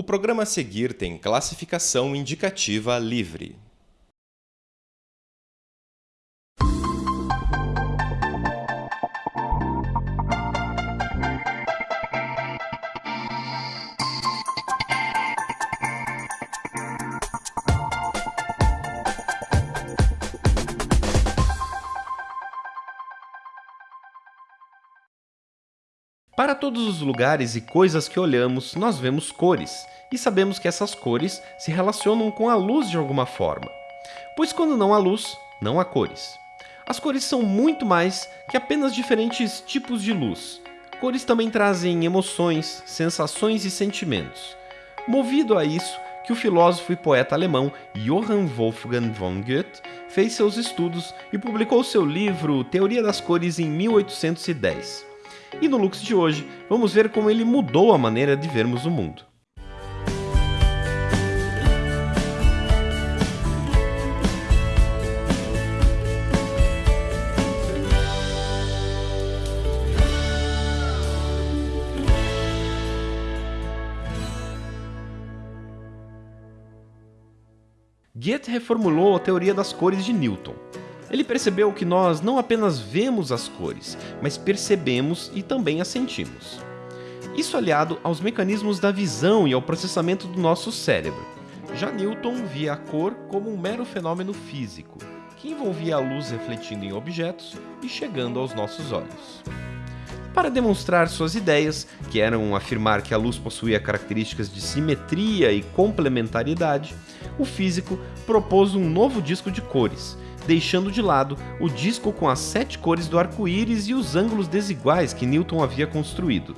O programa a seguir tem classificação indicativa livre. Para todos os lugares e coisas que olhamos, nós vemos cores, e sabemos que essas cores se relacionam com a luz de alguma forma. Pois quando não há luz, não há cores. As cores são muito mais que apenas diferentes tipos de luz. Cores também trazem emoções, sensações e sentimentos. Movido a isso, que o filósofo e poeta alemão Johann Wolfgang von Goethe fez seus estudos e publicou seu livro Teoria das Cores em 1810. E no Lux de hoje, vamos ver como ele mudou a maneira de vermos o mundo. Goethe reformulou a teoria das cores de Newton, ele percebeu que nós não apenas vemos as cores, mas percebemos e também as sentimos. Isso aliado aos mecanismos da visão e ao processamento do nosso cérebro. Já Newton via a cor como um mero fenômeno físico, que envolvia a luz refletindo em objetos e chegando aos nossos olhos. Para demonstrar suas ideias, que eram afirmar que a luz possuía características de simetria e complementariedade, o físico propôs um novo disco de cores, deixando de lado o disco com as sete cores do arco-íris e os ângulos desiguais que Newton havia construído.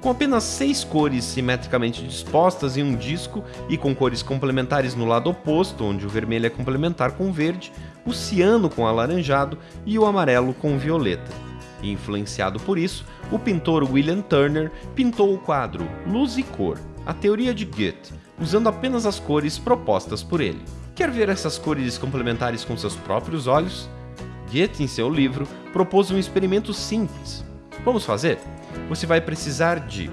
Com apenas seis cores simetricamente dispostas em um disco e com cores complementares no lado oposto, onde o vermelho é complementar com o verde, o ciano com alaranjado e o amarelo com o violeta. Influenciado por isso, o pintor William Turner pintou o quadro Luz e Cor, a teoria de Goethe, usando apenas as cores propostas por ele. Quer ver essas cores complementares com seus próprios olhos? Goethe, em seu livro, propôs um experimento simples. Vamos fazer? Você vai precisar de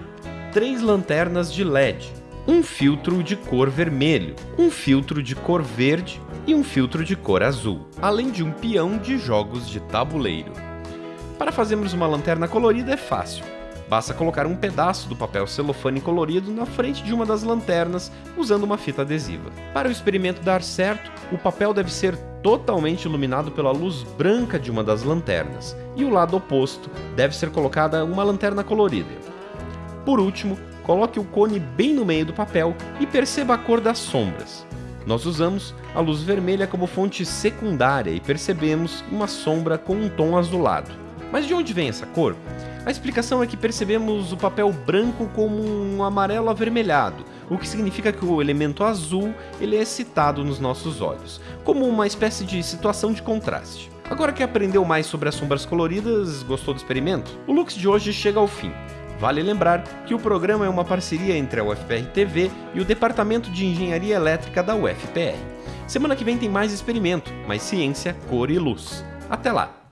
três lanternas de LED, um filtro de cor vermelho, um filtro de cor verde e um filtro de cor azul, além de um peão de jogos de tabuleiro. Para fazermos uma lanterna colorida é fácil. Basta colocar um pedaço do papel celofane colorido na frente de uma das lanternas usando uma fita adesiva. Para o experimento dar certo, o papel deve ser totalmente iluminado pela luz branca de uma das lanternas, e o lado oposto deve ser colocada uma lanterna colorida. Por último, coloque o cone bem no meio do papel e perceba a cor das sombras. Nós usamos a luz vermelha como fonte secundária e percebemos uma sombra com um tom azulado. Mas de onde vem essa cor? A explicação é que percebemos o papel branco como um amarelo avermelhado, o que significa que o elemento azul ele é excitado nos nossos olhos, como uma espécie de situação de contraste. Agora que aprendeu mais sobre as sombras coloridas, gostou do experimento? O Lux de hoje chega ao fim. Vale lembrar que o programa é uma parceria entre a UFPR TV e o Departamento de Engenharia Elétrica da UFPR. Semana que vem tem mais experimento, mais ciência, cor e luz. Até lá!